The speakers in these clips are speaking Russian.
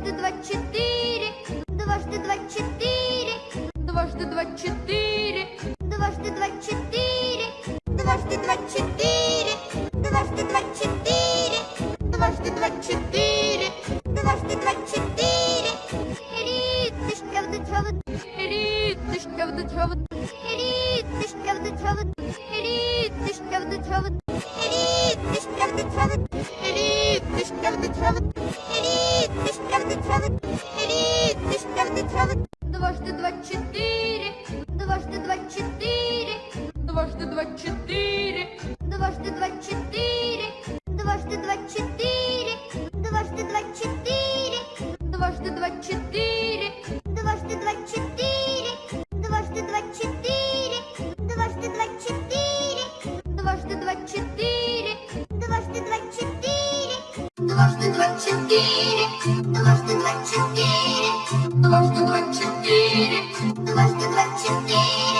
Дважды двадцать четыре. Дважды двадцать четыре. Дважды двадцать четыре. Дважды двадцать четыре. Дважды два четыре. Дважды два четыре. Дважды два четыре. Дважды два четыре. Дважды два четыре. Дважды два четыре. Дважды два четыре. Дважды два четыре. Дважды два четыре. Дважды два четыре. Дважды два четыре. Дважды два четыре. Дважды два четыре. Дважды два четыре.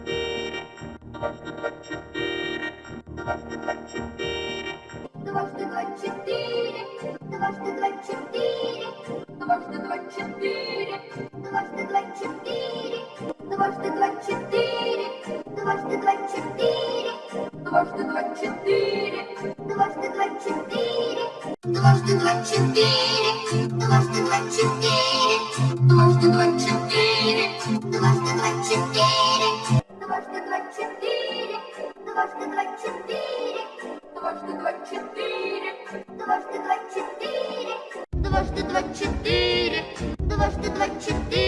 четыре. Дважды два четыре. Дважды два четыре. Дважды два четыре. Дважды два четыре. Дважды два четыре. Дважды два четыре. Дважды два четыре. Дважды два четыре. Дважды два четыре. Дважды два четыре. Дважды два четыре. Дважды два четыре. Дважды два четыре. Дважды два четыре.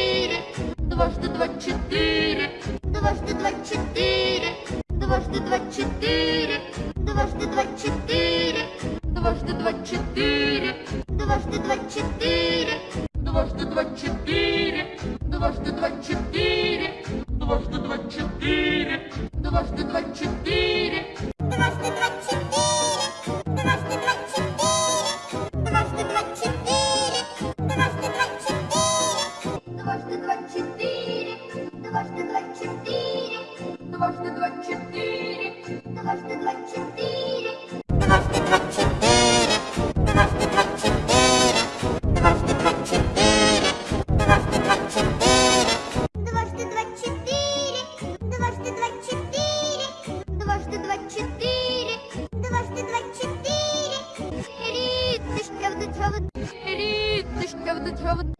Дважды два четыре. Дважды два четыре. Дважды два четыре. Дважды два четыре. Дважды два четыре. Дважды два четыре. Дважды два четыре. Дважды два четыре. Дважды два четыре. Дважды два четыре. Have a